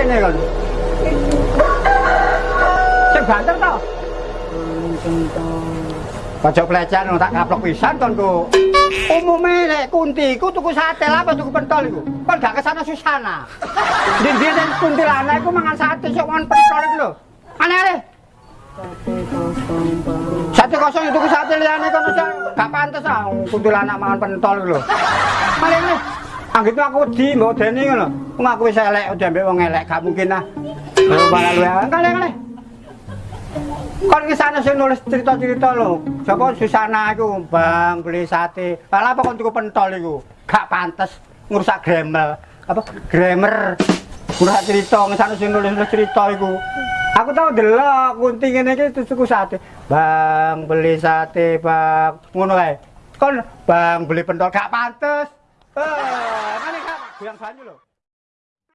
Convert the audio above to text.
apa rene kon? Sing banter to? Pojok pelecehan ngono tak kaplok pisan kon ku. Umume nek kunti ku tuku sate lah apa tuku pentol iku. Kon gak ke sana susana. Ndi-ndi nek kuntilanak iku mangan sate sok mangan pentol iku lho. Aneh-aneh. Sate kosong itu sate liyane aja gak pantes ah kuntilanak mangan pentol iku lho. Aneh-aneh. Anggit aku wedi mbok deni ngono. Wong aku wis elek udah mbek wong elek gak mungkin ah. Lho malah lu kale-kale. Kon ki sana sing nulis cerita-cerita lho. Sapa Susana iku, Bang, beli sate. Lah apa kon tuku pentol iku? Gak pantes ngrusak grammar. Apa? Grammar. Ngrusak cerita, sana sing nulis cerita iku. Aku tau delok kunti ngene iki tuku sate. Bang, beli sate, Bang. Ngono kae. Kon Bang beli pentol gak pantes. Eh, ngene gak goyang banyu lho.